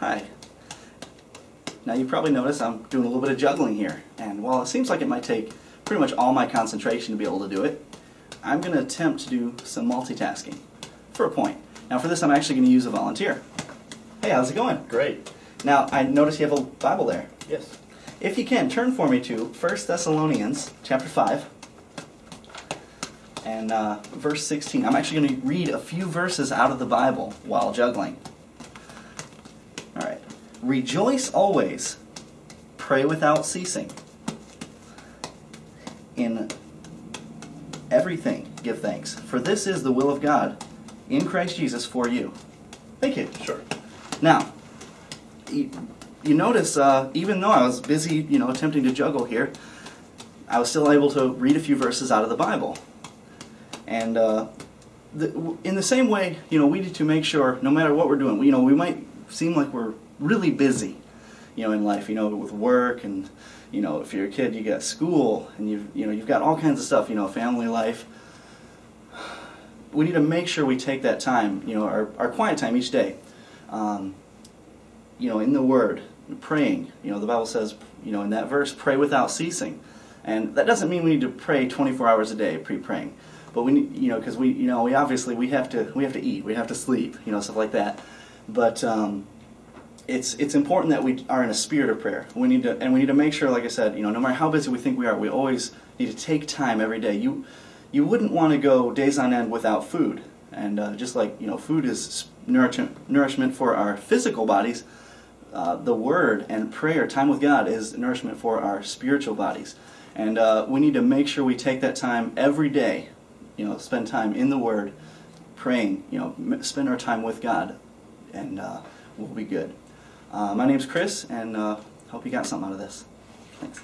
Hi. Now you probably notice I'm doing a little bit of juggling here. And while it seems like it might take pretty much all my concentration to be able to do it, I'm going to attempt to do some multitasking for a point. Now for this I'm actually going to use a volunteer. Hey, how's it going? Great. Now I notice you have a Bible there. Yes. If you can, turn for me to 1 Thessalonians chapter 5 and uh, verse 16. I'm actually going to read a few verses out of the Bible while juggling. All right. Rejoice always, pray without ceasing. In everything, give thanks, for this is the will of God in Christ Jesus for you. Thank you. Sure. Now, you, you notice, uh, even though I was busy, you know, attempting to juggle here, I was still able to read a few verses out of the Bible. And uh, the, in the same way, you know, we need to make sure, no matter what we're doing, you know, we might seem like we're really busy, you know, in life, you know, with work and, you know, if you're a kid, you got school and you've, you know, you've got all kinds of stuff, you know, family life. We need to make sure we take that time, you know, our, our quiet time each day, um, you know, in the Word, praying. You know, the Bible says, you know, in that verse, pray without ceasing. And that doesn't mean we need to pray 24 hours a day pre-praying, but we you know, because we, you know, we obviously we have to we have to eat, we have to sleep, you know, stuff like that. But um, it's it's important that we are in a spirit of prayer. We need to and we need to make sure, like I said, you know, no matter how busy we think we are, we always need to take time every day. You you wouldn't want to go days on end without food, and uh, just like you know, food is nourishment nourishment for our physical bodies. Uh, the Word and prayer, time with God, is nourishment for our spiritual bodies. And uh, we need to make sure we take that time every day, you know, spend time in the Word, praying, you know, spend our time with God, and uh, we'll be good. Uh, my name's Chris, and uh, hope you got something out of this. Thanks.